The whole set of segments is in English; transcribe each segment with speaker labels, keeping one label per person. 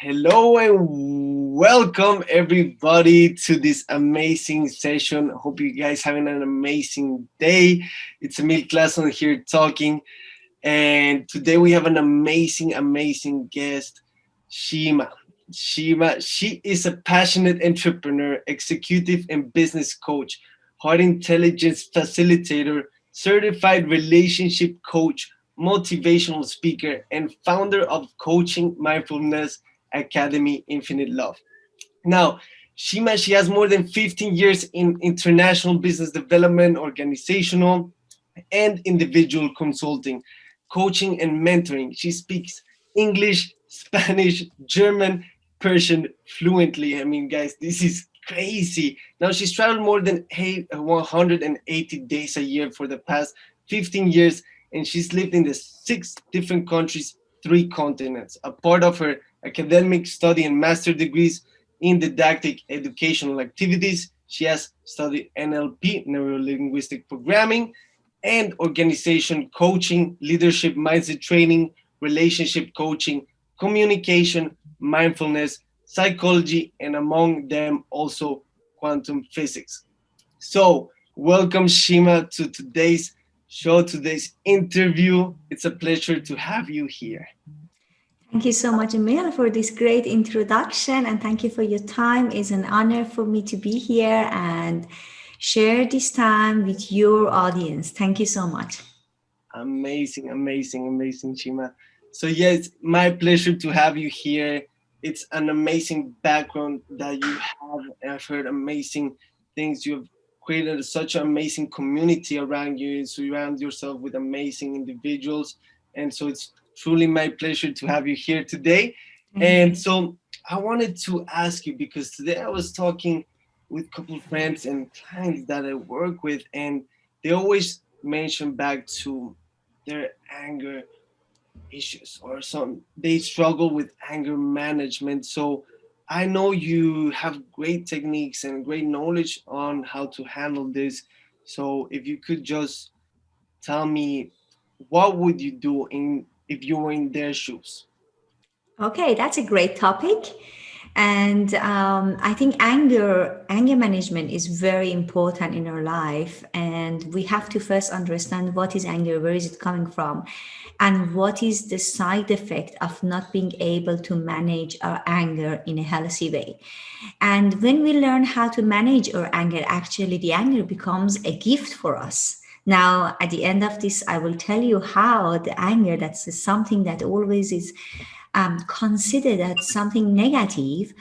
Speaker 1: Hello and welcome everybody to this amazing session. Hope you guys having an amazing day. It's Emil Claesson here talking. And today we have an amazing, amazing guest, Shima. Shima, she is a passionate entrepreneur, executive and business coach, heart intelligence facilitator, certified relationship coach, motivational speaker, and founder of Coaching Mindfulness Academy Infinite Love. Now, Shima, she has more than 15 years in international business development, organizational, and individual consulting, coaching and mentoring. She speaks English, Spanish, German, Persian fluently. I mean, guys, this is crazy. Now she's traveled more than 180 days a year for the past 15 years, and she's lived in the six different countries, three continents. A part of her academic study and master degrees in didactic educational activities. She has studied NLP, neuro-linguistic programming, and organization coaching, leadership mindset training, relationship coaching, communication, mindfulness, psychology, and among them also quantum physics. So welcome Shima to today's show, today's interview. It's a pleasure to have you here.
Speaker 2: Thank you so much, Emil, for this great introduction and thank you for your time. It's an honor for me to be here and share this time with your audience. Thank you so much.
Speaker 1: Amazing, amazing, amazing, Shima. So yes, my pleasure to have you here. It's an amazing background that you have. I've heard amazing things. You've created such an amazing community around you. And surround yourself with amazing individuals. And so it's truly my pleasure to have you here today. Mm -hmm. And so I wanted to ask you because today I was talking with a couple of friends and clients that I work with, and they always mention back to their anger issues or some they struggle with anger management. So I know you have great techniques and great knowledge on how to handle this. So if you could just tell me what would you do in if you were in their shoes?
Speaker 2: Okay, that's a great topic. And um, I think anger, anger management is very important in our life. And we have to first understand what is anger, where is it coming from? And what is the side effect of not being able to manage our anger in a healthy way? And when we learn how to manage our anger, actually the anger becomes a gift for us now, at the end of this, I will tell you how the anger, that's something that always is um, considered as something negative,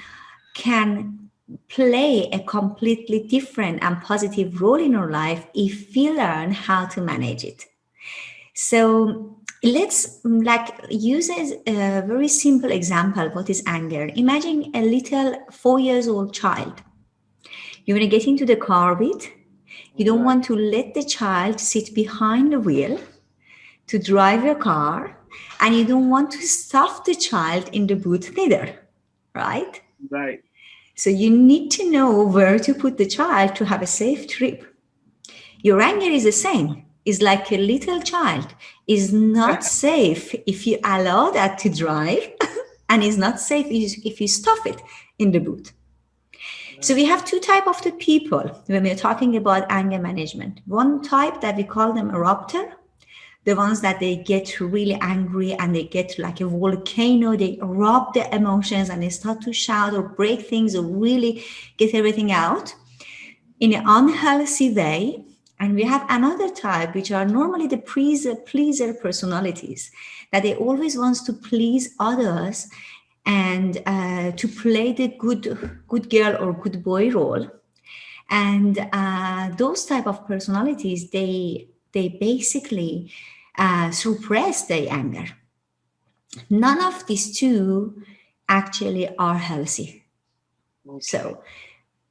Speaker 2: can play a completely different and positive role in our life if we learn how to manage it. So let's like use a very simple example. What is anger? Imagine a little four years old child. You're going to get into the car with you don't want to let the child sit behind the wheel to drive your car, and you don't want to stuff the child in the boot neither, right?
Speaker 1: Right.
Speaker 2: So you need to know where to put the child to have a safe trip. Your anger is the same. It's like a little child is not safe if you allow that to drive and is not safe if you stuff it in the boot. So we have two type of the people when we're talking about anger management. One type that we call them eruptor, the ones that they get really angry and they get like a volcano, they rub their emotions and they start to shout or break things or really get everything out in an unhealthy way. And we have another type, which are normally the pleaser, pleaser personalities, that they always wants to please others and uh, to play the good good girl or good boy role and uh, those type of personalities they they basically uh, suppress their anger. None of these two actually are healthy. Okay. so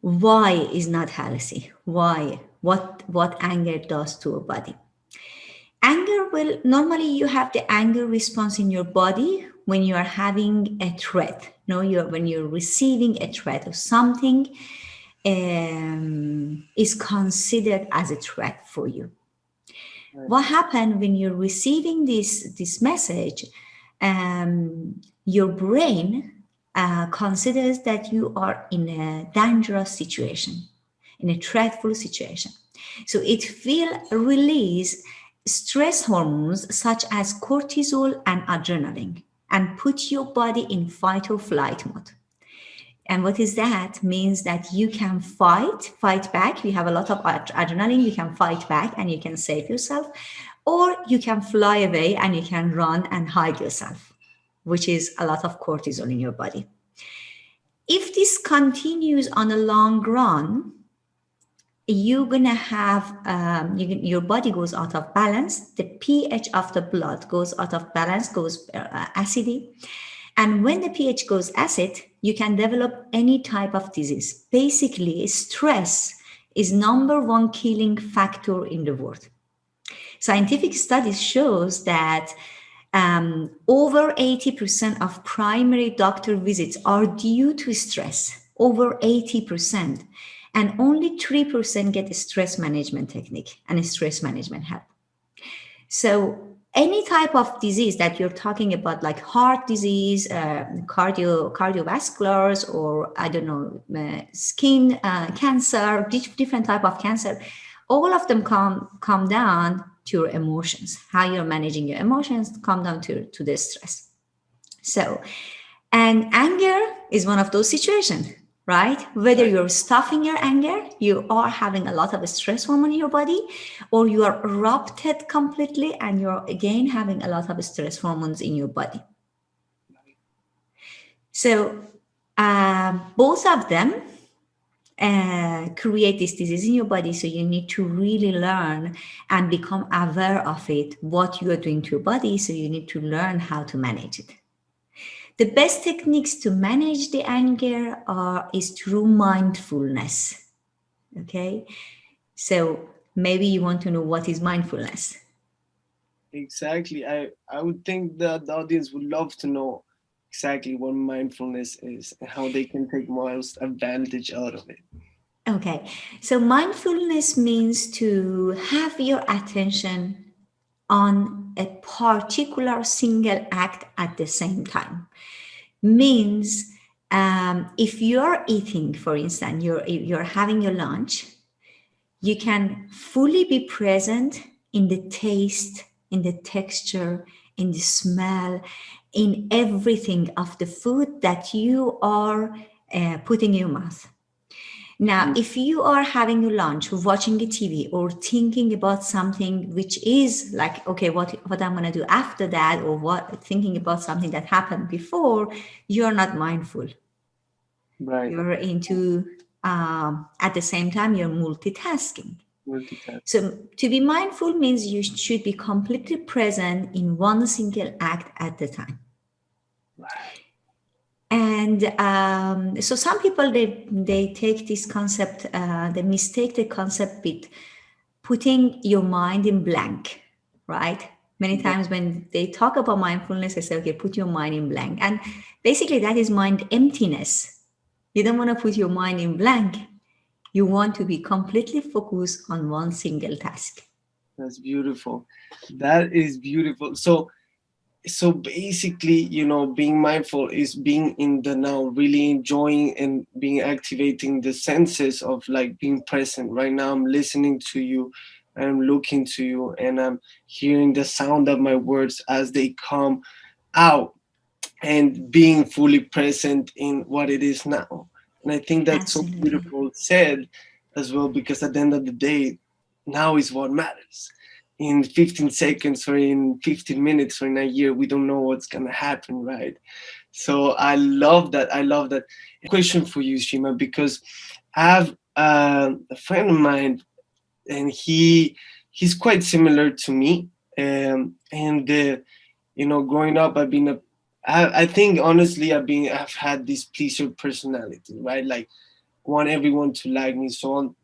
Speaker 2: why is not healthy? Why? What what anger does to a body? Anger will normally you have the anger response in your body when you are having a threat, no, you're when you're receiving a threat or something um, is considered as a threat for you. What happened when you're receiving this this message? Um, your brain uh, considers that you are in a dangerous situation, in a threatful situation. So it will release stress hormones such as cortisol and adrenaline and put your body in fight or flight mode. And what is that? Means that you can fight, fight back. You have a lot of adrenaline, you can fight back and you can save yourself. Or you can fly away and you can run and hide yourself, which is a lot of cortisol in your body. If this continues on a long run, you're gonna have um, you, your body goes out of balance the ph of the blood goes out of balance goes uh, acidy and when the ph goes acid you can develop any type of disease. Basically stress is number one killing factor in the world. Scientific studies shows that um, over 80% of primary doctor visits are due to stress over 80% and only 3% get a stress management technique and a stress management help. So any type of disease that you're talking about, like heart disease, uh, cardio, cardiovasculars, or I don't know, uh, skin uh, cancer, different type of cancer, all of them come, come down to your emotions. How you're managing your emotions come down to, to the stress. So, and anger is one of those situations right? Whether you're stuffing your anger, you are having a lot of stress hormone in your body, or you are erupted completely and you're again having a lot of stress hormones in your body. So uh, both of them uh, create this disease in your body. So you need to really learn and become aware of it, what you are doing to your body. So you need to learn how to manage it. The best techniques to manage the anger are is through mindfulness. Okay, so maybe you want to know what is mindfulness.
Speaker 1: Exactly. I I would think that the audience would love to know exactly what mindfulness is and how they can take most advantage out of it.
Speaker 2: Okay, so mindfulness means to have your attention on a particular single act at the same time. Means um, if you're eating, for instance, you're, you're having your lunch, you can fully be present in the taste, in the texture, in the smell, in everything of the food that you are uh, putting in your mouth. Now, mm. if you are having a lunch, watching a TV, or thinking about something which is like, okay, what what I'm gonna do after that, or what thinking about something that happened before, you're not mindful.
Speaker 1: Right.
Speaker 2: You're into um, at the same time you're multitasking. multitasking. So to be mindful means you should be completely present in one single act at the time. Right and um, so some people they they take this concept uh, they mistake the concept with putting your mind in blank right? Many times when they talk about mindfulness they say okay put your mind in blank. And basically that is mind emptiness. You don't want to put your mind in blank. You want to be completely focused on one single task.
Speaker 1: That's beautiful. That is beautiful. So so basically you know being mindful is being in the now really enjoying and being activating the senses of like being present. Right now i'm listening to you i'm looking to you and i'm hearing the sound of my words as they come out and being fully present in what it is now. And i think that's Absolutely. so beautiful said as well because at the end of the day now is what matters in 15 seconds or in 15 minutes or in a year we don't know what's gonna happen right? So i love that i love that question for you shima because i have uh, a friend of mine and he he's quite similar to me um, and uh, you know growing up i've been a I, I think honestly i've been i've had this pleaser personality right? Like want everyone to like me so on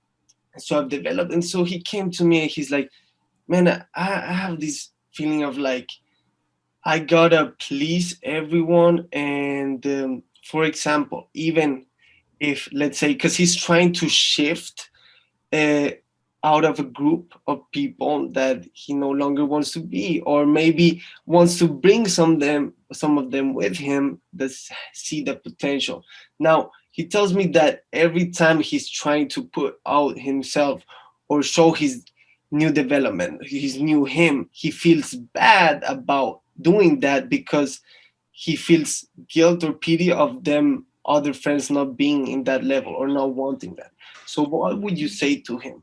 Speaker 1: so i've developed and so he came to me and he's like man, I, I have this feeling of like, I gotta please everyone. And um, for example, even if let's say, because he's trying to shift uh, out of a group of people that he no longer wants to be or maybe wants to bring some them some of them with him that see the potential now he tells me that every time he's trying to put out himself or show his new development his new him he feels bad about doing that because he feels guilt or pity of them other friends not being in that level or not wanting that so what would you say to him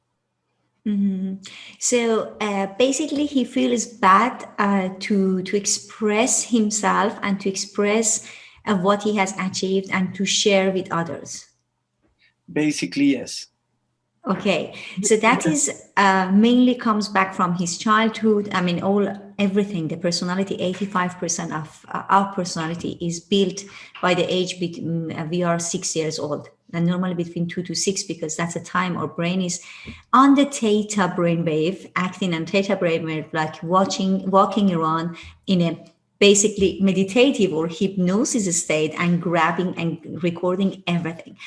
Speaker 2: Mm-hmm. So uh, basically, he feels bad uh, to to express himself and to express uh, what he has achieved and to share with others.
Speaker 1: Basically, yes.
Speaker 2: Okay, so that is uh, mainly comes back from his childhood. I mean, all everything, the personality. Eighty-five percent of uh, our personality is built by the age between, uh, we are six years old and normally between two to six because that's the time our brain is on the theta brainwave, acting on theta brainwave, like watching, walking around in a basically meditative or hypnosis state and grabbing and recording everything.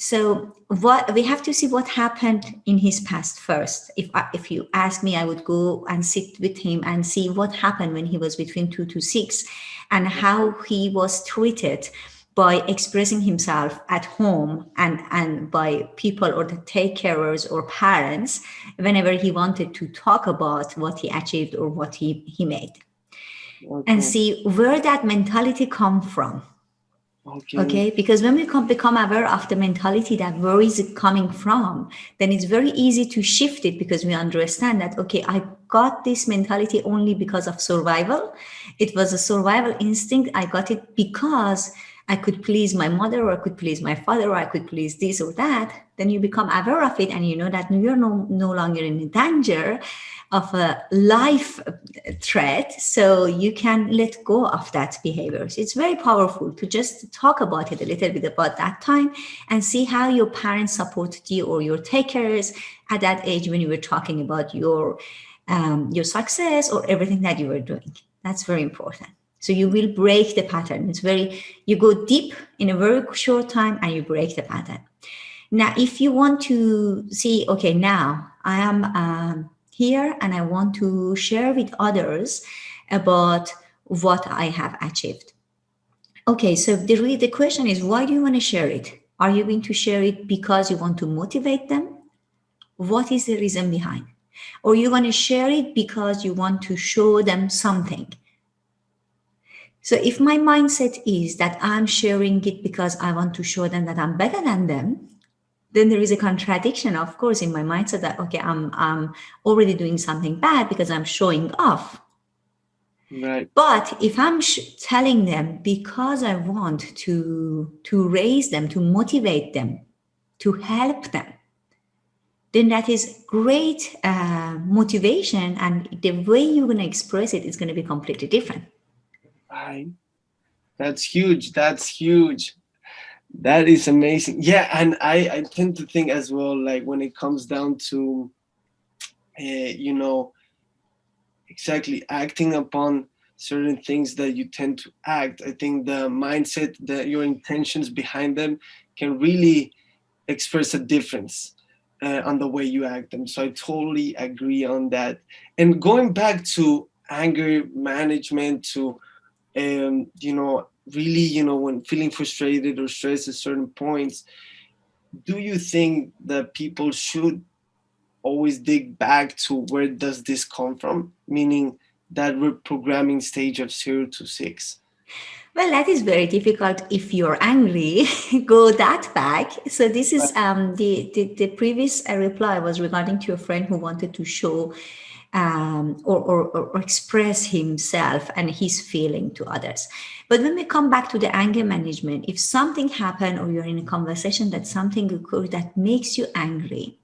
Speaker 2: So what we have to see what happened in his past first. If I, if you ask me, I would go and sit with him and see what happened when he was between two to six, and how he was treated by expressing himself at home and, and by people or the take carers or parents whenever he wanted to talk about what he achieved or what he, he made. Okay. And see where that mentality come from. Okay. okay. Because when we come, become aware of the mentality that where is it coming from, then it's very easy to shift it because we understand that, okay, I got this mentality only because of survival. It was a survival instinct. I got it because I could please my mother or I could please my father or I could please this or that, then you become aware of it and you know that you're no, no longer in danger of a life threat. So you can let go of that behavior. So it's very powerful to just talk about it a little bit about that time and see how your parents supported you or your takers at that age when you were talking about your um, your success or everything that you were doing. That's very important. So you will break the pattern. It's very, you go deep in a very short time and you break the pattern. Now, if you want to see, okay, now I am um, here and I want to share with others about what I have achieved. Okay, so the, the question is, why do you want to share it? Are you going to share it because you want to motivate them? What is the reason behind? Or you want to share it because you want to show them something? So if my mindset is that I'm sharing it because I want to show them that I'm better than them, then there is a contradiction, of course, in my mindset that, okay, I'm, I'm already doing something bad because I'm showing off.
Speaker 1: Right.
Speaker 2: But if I'm telling them because I want to, to raise them, to motivate them, to help them, then that is great uh, motivation. And the way you're going to express it is going to be completely different.
Speaker 1: Right. That's huge. That's huge. That is amazing. Yeah, and I I tend to think as well like when it comes down to uh, you know exactly acting upon certain things that you tend to act i think the mindset that your intentions behind them can really express a difference uh, on the way you act them so i totally agree on that and going back to anger management to and you know really you know when feeling frustrated or stressed at certain points do you think that people should always dig back to where does this come from? Meaning that reprogramming stage of zero to six.
Speaker 2: Well that is very difficult if you're angry. Go that back. So this is um the the, the previous uh, reply was regarding to a friend who wanted to show um, or, or, or, express himself and his feeling to others. But when we come back to the anger management, if something happened or you're in a conversation that something occurred that makes you angry,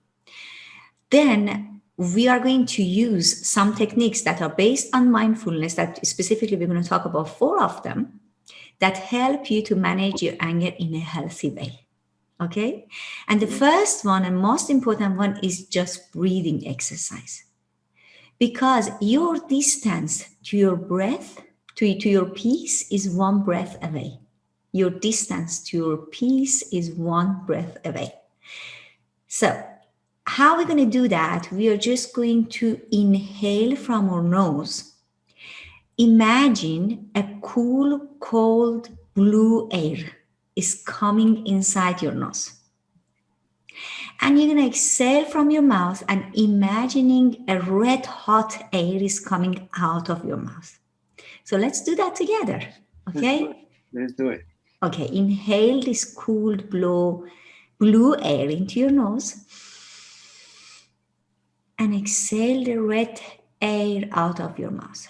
Speaker 2: then we are going to use some techniques that are based on mindfulness that specifically we're going to talk about four of them that help you to manage your anger in a healthy way. Okay. And the first one and most important one is just breathing exercise because your distance to your breath, to, to your peace is one breath away. Your distance to your peace is one breath away. So how we're going to do that, we are just going to inhale from our nose. Imagine a cool, cold blue air is coming inside your nose. And you're going to exhale from your mouth and imagining a red hot air is coming out of your mouth. So let's do that together. Okay?
Speaker 1: Let's do it. Let's do it.
Speaker 2: Okay, inhale this cool blue, blue air into your nose and exhale the red air out of your mouth.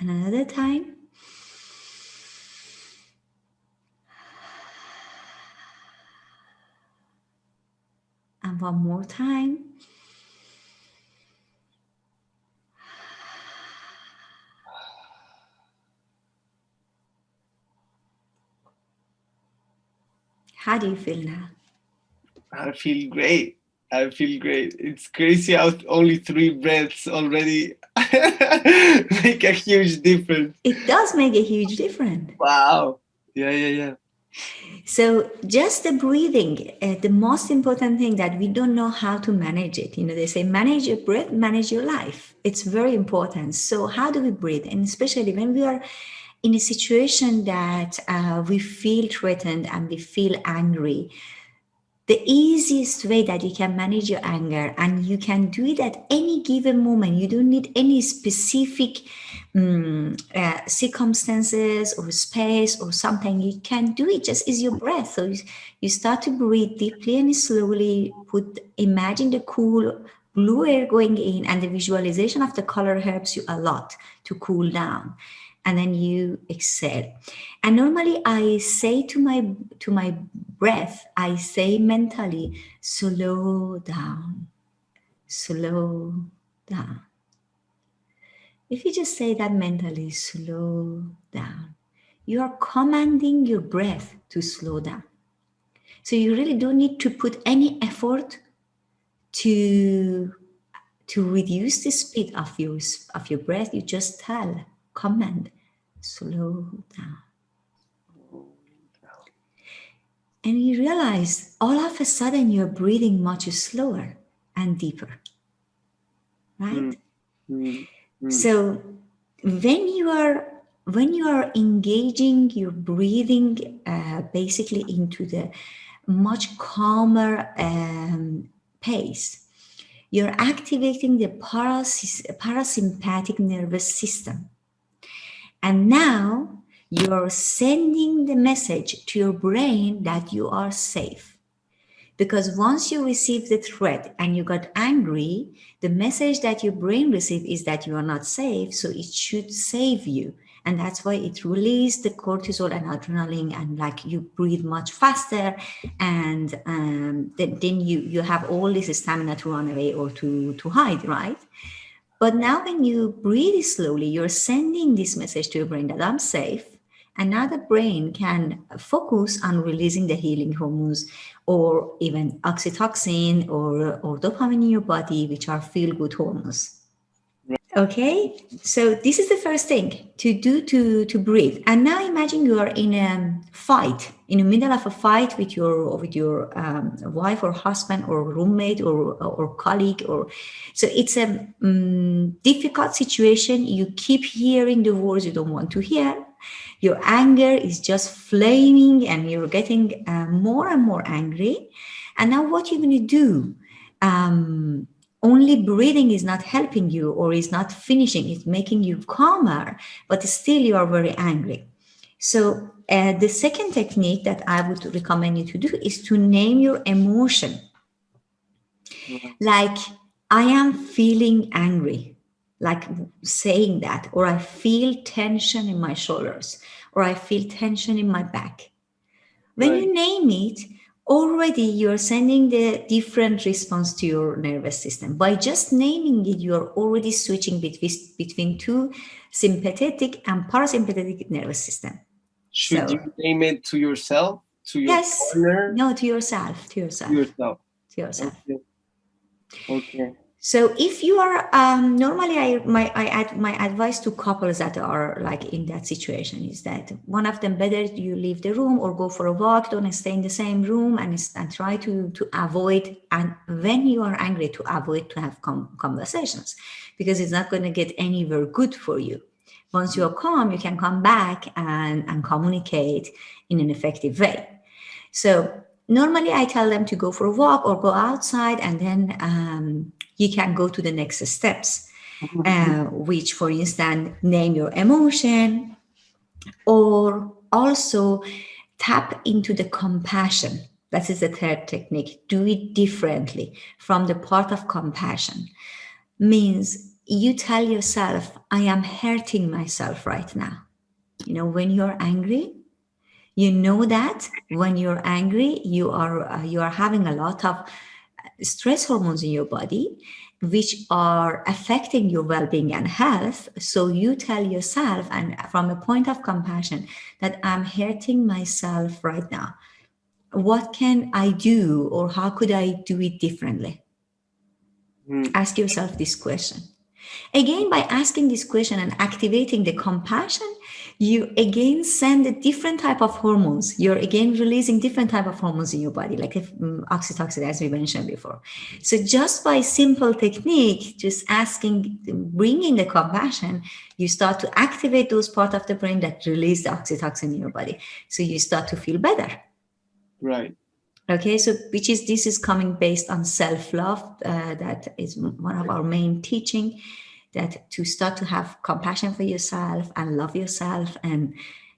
Speaker 2: And another time. And one more time. How do you feel now?
Speaker 1: I feel great. I feel great. It's crazy how only three breaths already make a huge difference.
Speaker 2: It does make a huge difference.
Speaker 1: Wow. Yeah, yeah, yeah.
Speaker 2: So just the breathing, uh, the most important thing that we don't know how to manage it. You know, they say manage your breath, manage your life. It's very important. So how do we breathe? And especially when we are in a situation that uh, we feel threatened and we feel angry, the easiest way that you can manage your anger and you can do it at any given moment, you don't need any specific um, uh, circumstances or space or something, you can do it just is your breath. So you, you start to breathe deeply and slowly put, imagine the cool blue air going in and the visualization of the color helps you a lot to cool down. And then you exhale. And normally i say to my to my breath i say mentally slow down. Slow down if you just say that mentally slow down you are commanding your breath to slow down so you really don't need to put any effort to to reduce the speed of your of your breath you just tell command slow down. And you realize all of a sudden you're breathing much slower and deeper, right? Mm, mm, So when you are when you are engaging your breathing uh, basically into the much calmer um, pace, you're activating the parasympathetic nervous system and now you're sending the message to your brain that you are safe. Because once you receive the threat and you got angry, the message that your brain received is that you are not safe. So it should save you. And that's why it releases the cortisol and adrenaline and like you breathe much faster. And um, then, then you, you have all this stamina to run away or to, to hide, right? But now when you breathe slowly, you're sending this message to your brain that I'm safe. The brain can focus on releasing the healing hormones or even oxytocin or, or dopamine in your body, which are feel-good hormones. Okay, so this is the first thing to do to, to breathe. And now imagine you are in a fight, in the middle of a fight with your with your um, wife or husband or roommate or, or colleague. or So it's a um, difficult situation. You keep hearing the words you don't want to hear. Your anger is just flaming and you're getting uh, more and more angry. And now what you're going to do? Um, only breathing is not helping you or is not finishing, it's making you calmer, but still you are very angry. So uh, the second technique that I would recommend you to do is to name your emotion. Like, I am feeling angry, like saying that, or I feel tension in my shoulders, or I feel tension in my back. When right. you name it, already you're sending the different response to your nervous system. By just naming it, you're already switching between, between two sympathetic and parasympathetic nervous system.
Speaker 1: Should so, you name it to yourself? To your
Speaker 2: yes. Partner? No, to yourself. To yourself.
Speaker 1: To yourself.
Speaker 2: To yourself.
Speaker 1: Okay. okay.
Speaker 2: So if you are um, normally, I my I add my advice to couples that are like in that situation is that one of them better you leave the room or go for a walk. Don't stay in the same room and and try to to avoid and when you are angry to avoid to have conversations because it's not going to get anywhere good for you. Once you're calm, you can come back and and communicate in an effective way. So normally I tell them to go for a walk or go outside and then. Um, you can go to the next steps, mm-hmm. uh, which, for instance, name your emotion or also tap into the compassion. That is the third technique. Do it differently from the part of compassion. Means you tell yourself, I am hurting myself right now. You know, when you're angry, you know that when you're angry, you are uh, you are having a lot of stress hormones in your body which are affecting your well-being and health. So you tell yourself and from a point of compassion that i'm hurting myself right now. What can i do or how could i do it differently? Mm. ask yourself this question. Again by asking this question and activating the compassion you again send a different type of hormones. You're again releasing different type of hormones in your body like um, oxytocin as we mentioned before. So just by simple technique just asking bringing the compassion you start to activate those part of the brain that release the oxytocin in your body. So you start to feel better.
Speaker 1: Right.
Speaker 2: Okay so which is this is coming based on self-love uh, that is one of our main teaching that to start to have compassion for yourself and love yourself and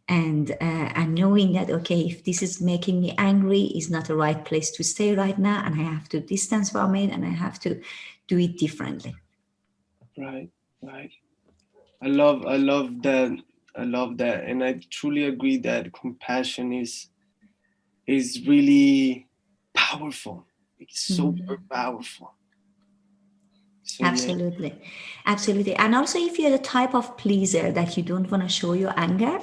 Speaker 2: and uh, and knowing that okay if this is making me angry is not the right place to stay right now and i have to distance from it and i have to do it differently.
Speaker 1: Right right. I love i love that i love that and i truly agree that compassion is is really powerful. It's so mm-hmm. powerful
Speaker 2: so, absolutely. Absolutely. And also if you're the type of pleaser that you don't want to show your anger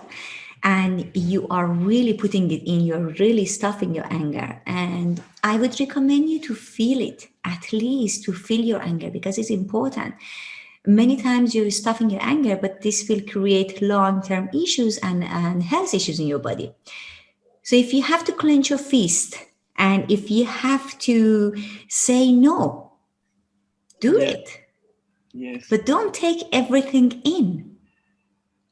Speaker 2: and you are really putting it in you're really stuffing your anger and i would recommend you to feel it at least to feel your anger because it's important. Many times you're stuffing your anger but this will create long-term issues and, and health issues in your body. So if you have to clench your fist and if you have to say no do it.
Speaker 1: Yes.
Speaker 2: But don't take everything in.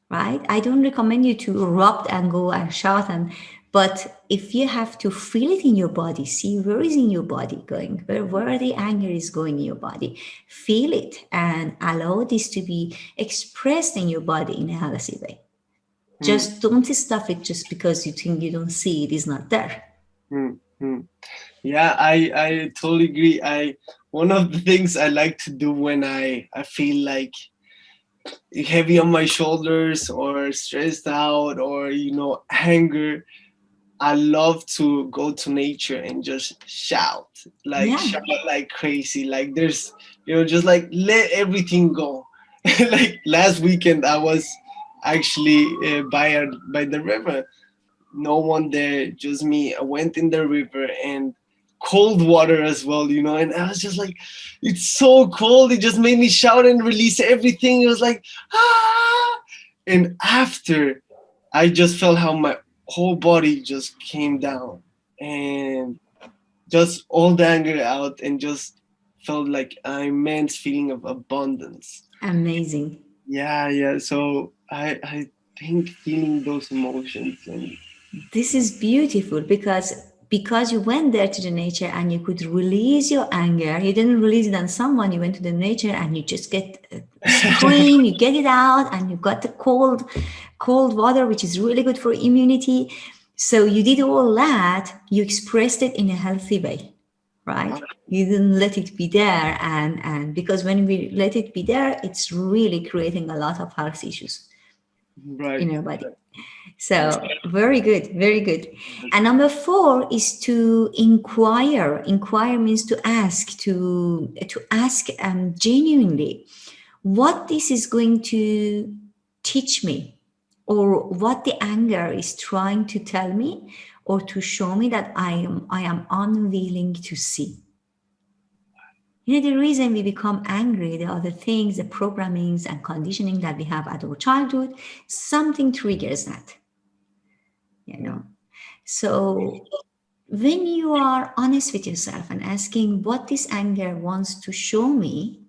Speaker 2: Right? I don't recommend you to erupt and go and shout and but if you have to feel it in your body, see where is in your body going, where, where the anger is going in your body, feel it and allow this to be expressed in your body in a healthy way. Mm. Just don't stuff it just because you think you don't see it is not there.
Speaker 1: Mm-hmm. Yeah, I, I totally agree. I one of the things I like to do when I, I feel like heavy on my shoulders or stressed out or you know anger I love to go to nature and just shout like yeah. shout like crazy like there's you know just like let everything go. Like last weekend I was actually uh, by a, by the river. No one there just me. I went in the river and cold water as well, you know. And I was just like, it's so cold. It just made me shout and release everything. It was like, ah. And after, I just felt how my whole body just came down and just all the anger out and just felt like an immense feeling of abundance.
Speaker 2: Amazing.
Speaker 1: Yeah, yeah. So I, I think feeling those emotions and
Speaker 2: this is beautiful because because you went there to the nature and you could release your anger you didn't release it on someone you went to the nature and you just get uh, scream you get it out and you got the cold cold water which is really good for immunity. So you did all that you expressed it in a healthy way right? You didn't let it be there and and because when we let it be there it's really creating a lot of health issues
Speaker 1: right.
Speaker 2: in your body so very good, very good. And number four is to inquire. Inquire means to ask, to to ask um, genuinely what this is going to teach me, or what the anger is trying to tell me, or to show me that I am I am unwilling to see. You know, the reason we become angry, the other things, the programmings and conditioning that we have at our childhood, something triggers that. You know. So when you are honest with yourself and asking what this anger wants to show me,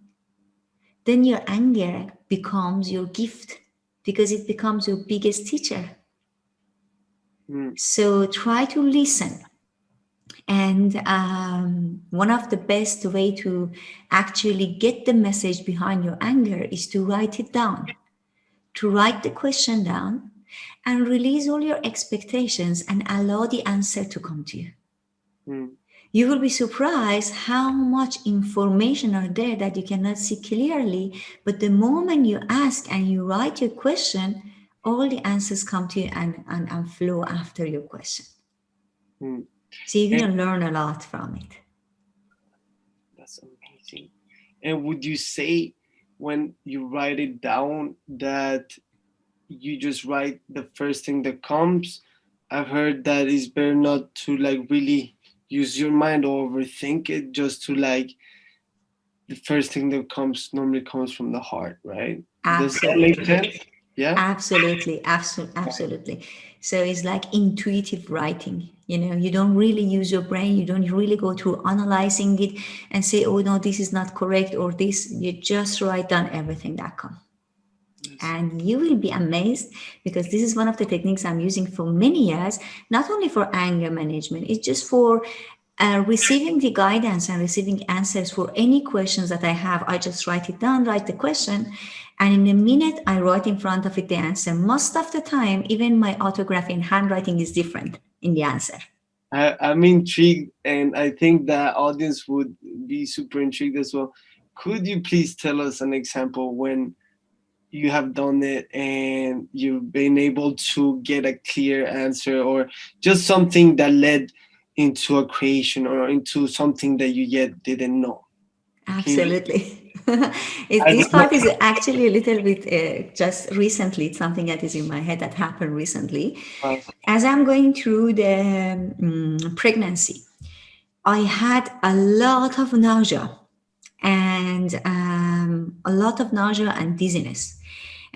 Speaker 2: then your anger becomes your gift because it becomes your biggest teacher. Mm. So try to listen and um, one of the best way to actually get the message behind your anger is to write it down, to write the question down and release all your expectations and allow the answer to come to you. Mm. You will be surprised how much information are there that you cannot see clearly. But the moment you ask and you write your question, all the answers come to you and, and, and flow after your question. Mm. So you're going to learn a lot from it.
Speaker 1: That's amazing. And would you say when you write it down that you just write the first thing that comes? I've heard that it's better not to like really use your mind or overthink it, just to like the first thing that comes normally comes from the heart, right?
Speaker 2: Absolutely. Does that make sense? Yeah. Absolutely, absolutely, absolutely. So it's like intuitive writing. You know, you don't really use your brain. You don't really go through analyzing it and say, oh, no, this is not correct or this. You just write down everything that comes. And you will be amazed because this is one of the techniques I'm using for many years, not only for anger management, it's just for uh, receiving the guidance and receiving answers for any questions that I have. I just write it down, write the question, and in a minute, I write in front of it the answer. Most of the time, even my autography and handwriting is different in the answer.
Speaker 1: I, I'm intrigued, and I think the audience would be super intrigued as well. Could you please tell us an example when you have done it and you've been able to get a clear answer or just something that led into a creation or into something that you yet didn't know?
Speaker 2: Absolutely. it, this part is actually a little bit uh, just recently, it's something that is in my head that happened recently. As I'm going through the um, pregnancy, I had a lot of nausea and um, a lot of nausea and dizziness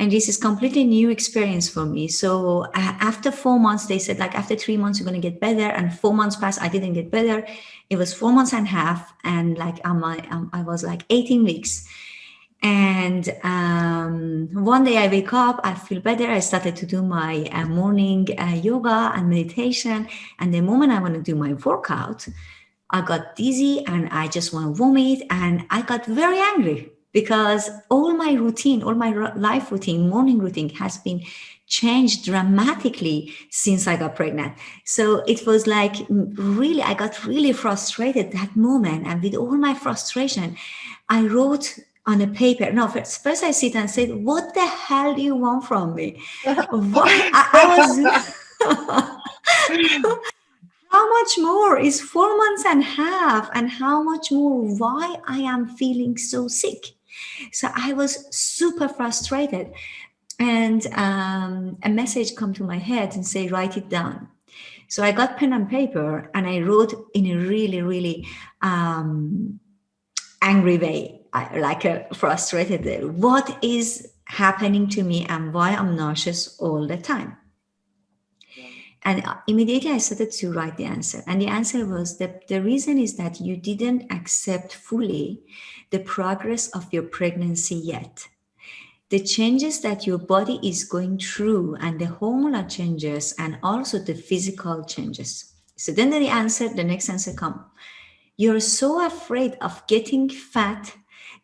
Speaker 2: and this is completely new experience for me so after four months they said like after three months you're going to get better and four months passed i didn't get better it was four months and a half and like um, I, um, I was like 18 weeks and um, one day I wake up, I feel better. I started to do my uh, morning uh, yoga and meditation. And the moment I want to do my workout, I got dizzy and I just want to vomit. And I got very angry because all my routine, all my life routine, morning routine has been changed dramatically since I got pregnant. So it was like mm, really, I got really frustrated that moment. And with all my frustration, I wrote on a paper. No, first, first I sit and said, what the hell do you want from me? Why? I, I was... how much more is four months and a half and how much more why I am feeling so sick? So I was super frustrated. And um, a message come to my head and say, write it down. So I got pen and paper and I wrote in a really, really um, angry way, like a frustrated, what is happening to me and why I'm nauseous all the time. And immediately I started to write the answer. And the answer was that the reason is that you didn't accept fully the progress of your pregnancy yet. The changes that your body is going through and the hormonal changes and also the physical changes. So then the answer, the next answer come. You're so afraid of getting fat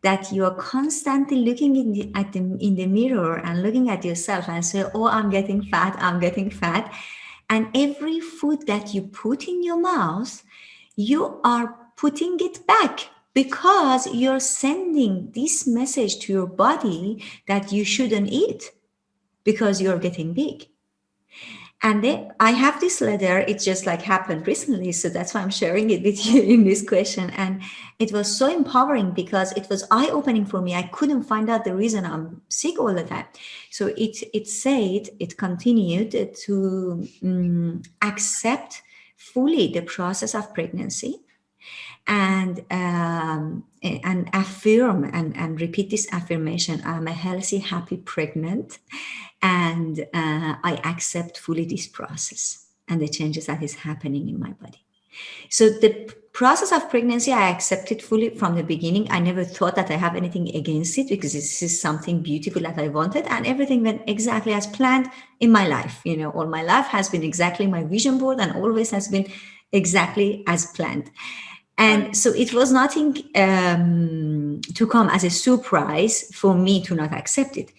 Speaker 2: that you are constantly looking in the, at the, in the mirror and looking at yourself and say, oh, I'm getting fat, I'm getting fat. And every food that you put in your mouth, you are putting it back because you're sending this message to your body that you shouldn't eat because you're getting big. And then I have this letter, it just like happened recently. So that's why I'm sharing it with you in this question. And it was so empowering because it was eye-opening for me. I couldn't find out the reason I'm sick all the time. So it, it said, it continued to um, accept fully the process of pregnancy and um, and affirm and, and repeat this affirmation. I'm a healthy happy pregnant and uh, i accept fully this process and the changes that is happening in my body. So the process of pregnancy i accepted fully from the beginning. I never thought that i have anything against it because this is something beautiful that i wanted and everything went exactly as planned in my life. You know all my life has been exactly my vision board and always has been exactly as planned and so it was nothing um, to come as a surprise for me to not accept it.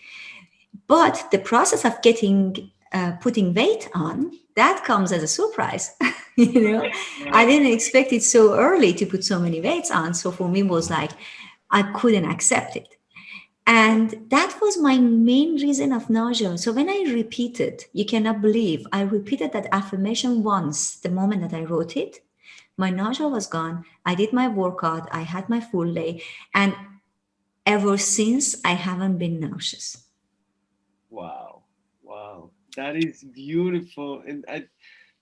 Speaker 2: But the process of getting, uh, putting weight on, that comes as a surprise. you know, I didn't expect it so early to put so many weights on. So for me was like, I couldn't accept it. And that was my main reason of nausea. So when I repeated, you cannot believe, I repeated that affirmation once the moment that I wrote it my nausea was gone. I did my workout. I had my full day. And ever since, I haven't been nauseous.
Speaker 1: Wow. Wow. That is beautiful. And I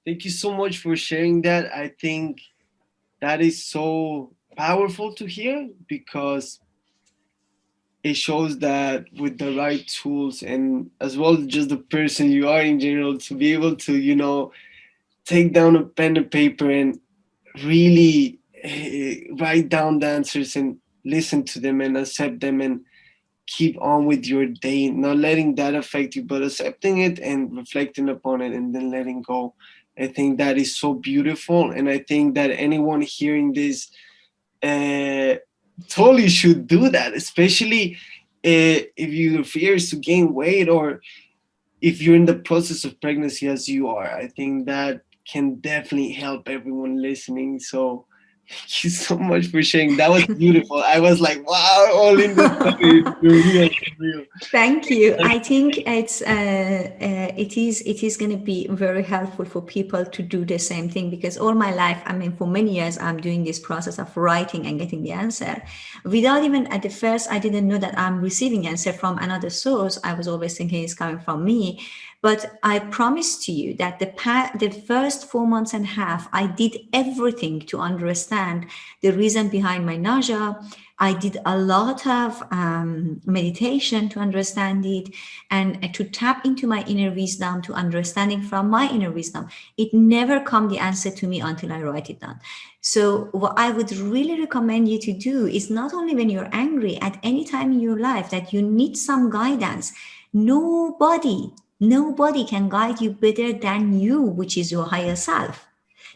Speaker 1: thank you so much for sharing that. I think that is so powerful to hear because it shows that with the right tools and as well just the person you are in general to be able to you know take down a pen and paper and really uh, write down the answers and listen to them and accept them and keep on with your day, not letting that affect you, but accepting it and reflecting upon it and then letting go. I think that is so beautiful. And I think that anyone hearing this uh, totally should do that, especially uh, if your fear is to gain weight or if you're in the process of pregnancy as you are. I think that can definitely help everyone listening. So thank you so much for sharing. That was beautiful. I was like, wow, all in
Speaker 2: real. Thank you. I think it's uh, uh, it is it is going to be very helpful for people to do the same thing because all my life, I mean, for many years, I'm doing this process of writing and getting the answer. Without even at the first, I didn't know that I'm receiving answer from another source. I was always thinking it's coming from me. But I promise to you that the, the first four months and a half, I did everything to understand the reason behind my nausea. I did a lot of um, meditation to understand it and to tap into my inner wisdom, to understanding from my inner wisdom. It never come the answer to me until I write it down. So what I would really recommend you to do is not only when you're angry at any time in your life that you need some guidance, nobody Nobody can guide you better than you, which is your higher self.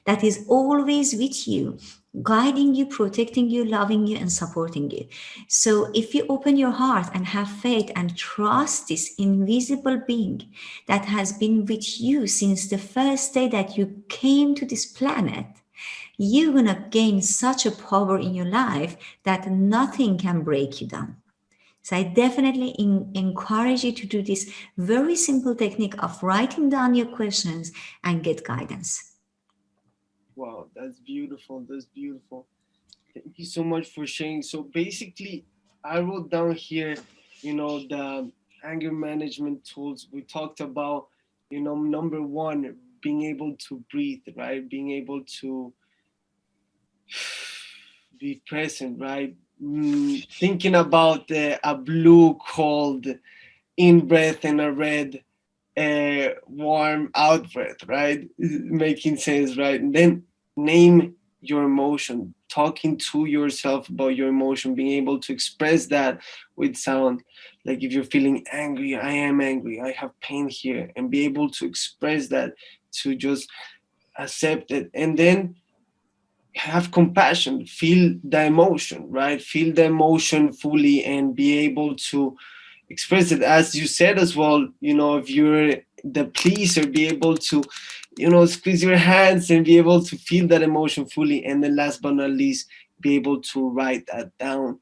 Speaker 2: That is always with you, guiding you, protecting you, loving you, and supporting you. So if you open your heart and have faith and trust this invisible being that has been with you since the first day that you came to this planet, you're going to gain such a power in your life that nothing can break you down. So I definitely in, encourage you to do this very simple technique of writing down your questions and get guidance.
Speaker 1: Wow, that's beautiful. That's beautiful. Thank you so much for sharing. So basically, I wrote down here, you know, the anger management tools we talked about, you know, number one, being able to breathe, right? Being able to be present, right? Mm, thinking about uh, a blue cold in breath and a red uh, warm out breath, right? Making sense, right? And then name your emotion, talking to yourself about your emotion, being able to express that with sound. Like if you're feeling angry, I am angry, I have pain here, and be able to express that to just accept it. And then have compassion, feel the emotion, right? Feel the emotion fully and be able to express it. As you said as well, you know, if you're the pleaser, be able to, you know, squeeze your hands and be able to feel that emotion fully. And then last but not least, be able to write that down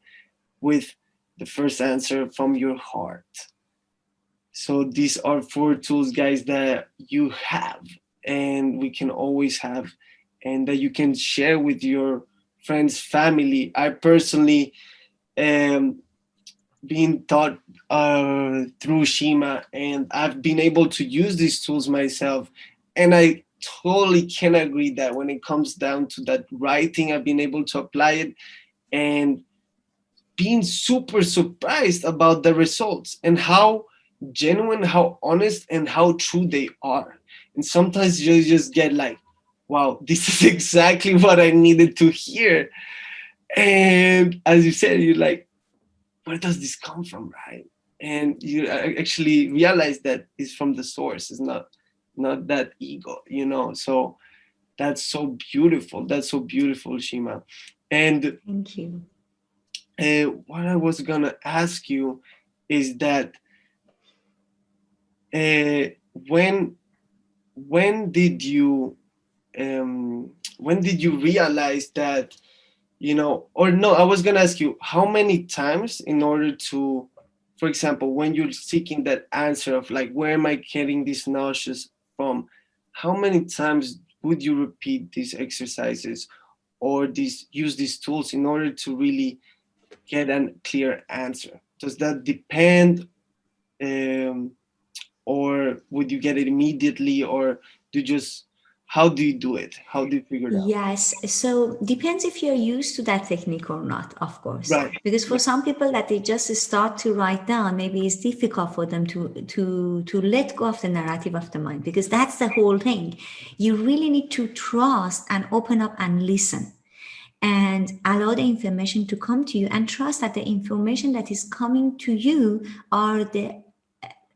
Speaker 1: with the first answer from your heart. So these are four tools, guys, that you have and we can always have and that you can share with your friends, family. I personally am being taught uh, through Shima and I've been able to use these tools myself. And I totally can agree that when it comes down to that writing, I've been able to apply it and being super surprised about the results and how genuine, how honest, and how true they are. And sometimes you just get like, wow, this is exactly what I needed to hear. And as you said, you're like, where does this come from, right? And you actually realize that it's from the source, it's not not that ego, you know. So that's so beautiful. That's so beautiful, Shima. And
Speaker 2: thank you.
Speaker 1: Uh, what I was gonna ask you is that uh, when when did you um, when did you realize that you know or no I was gonna ask you how many times in order to for example when you're seeking that answer of like where am I getting these nauseous from how many times would you repeat these exercises or these use these tools in order to really get a clear answer? Does that depend um, or would you get it immediately or do you just how do you do it? How do you figure it out?
Speaker 2: Yes so depends if you're used to that technique or not of course.
Speaker 1: Right.
Speaker 2: Because for some people that they just start to write down maybe it's difficult for them to to to let go of the narrative of the mind because that's the whole thing. You really need to trust and open up and listen and allow the information to come to you and trust that the information that is coming to you are the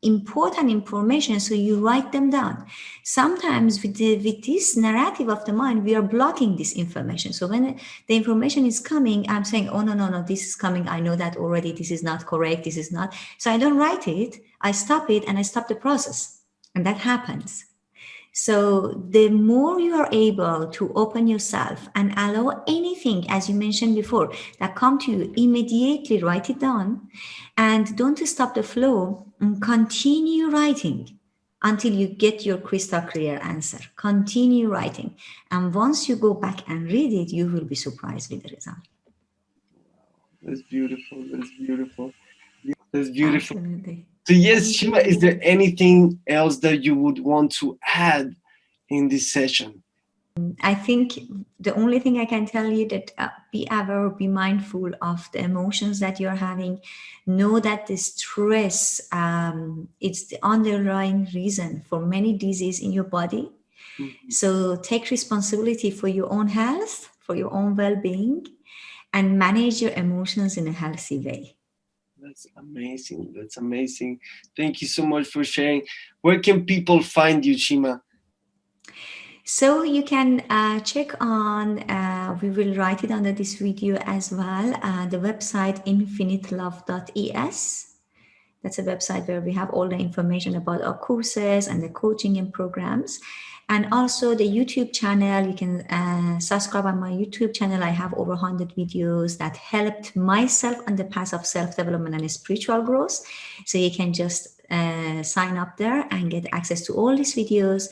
Speaker 2: important information so you write them down. Sometimes with, the, with this narrative of the mind we are blocking this information. So when the information is coming i'm saying oh no no no this is coming. I know that already. This is not correct. This is not. So i don't write it. I stop it and i stop the process. And that happens so the more you are able to open yourself and allow anything, as you mentioned before, that come to you, immediately write it down and don't stop the flow and continue writing until you get your crystal clear answer. Continue writing. And once you go back and read it, you will be surprised with the result.
Speaker 1: That's beautiful. That's beautiful. That's beautiful.
Speaker 2: Absolutely.
Speaker 1: So yes, Shima, is there anything else that you would want to add in this session?
Speaker 2: I think the only thing I can tell you that uh, be aware, be mindful of the emotions that you're having. Know that the stress um, it's the underlying reason for many diseases in your body. Mm -hmm. So take responsibility for your own health, for your own well-being, and manage your emotions in a healthy way.
Speaker 1: That's amazing. That's amazing. Thank you so much for sharing. Where can people find you, Shima?
Speaker 2: So you can uh, check on, uh, we will write it under this video as well, uh, the website infinitelove.es. That's a website where we have all the information about our courses and the coaching and programs and also the YouTube channel. You can uh, subscribe on my YouTube channel. I have over 100 videos that helped myself on the path of self-development and spiritual growth. So you can just uh, sign up there and get access to all these videos.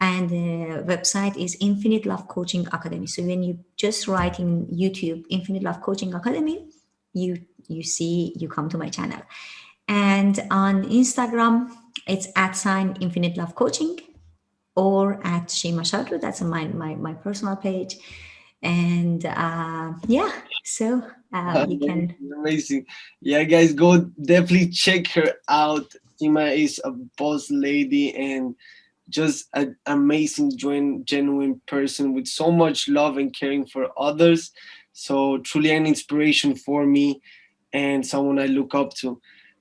Speaker 2: And the website is Infinite Love Coaching Academy. So when you just write in YouTube, Infinite Love Coaching Academy, you, you see, you come to my channel. And on Instagram, it's at sign Infinite Love Coaching or at Shima Shadru. That's my, my, my personal page. And uh, yeah, so uh, you can.
Speaker 1: Amazing. Yeah, guys, go definitely check her out. Shima is a boss lady and just an amazing, genuine person with so much love and caring for others. So truly an inspiration for me and someone I look up to.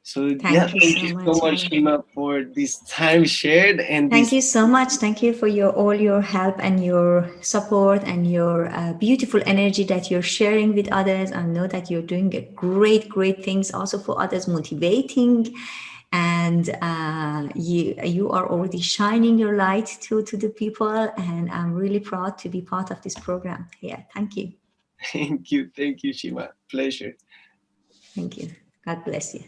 Speaker 1: So thank yeah, you thank you so much, Shima, for this time shared. And
Speaker 2: thank you so much. Thank you for your all your help and your support and your uh, beautiful energy that you're sharing with others. I know that you're doing great, great things also for others, motivating. And uh, you you are already shining your light to to the people, and I'm really proud to be part of this program. Yeah, thank you.
Speaker 1: Thank you, thank you, Shima. Pleasure.
Speaker 2: Thank you. God bless you.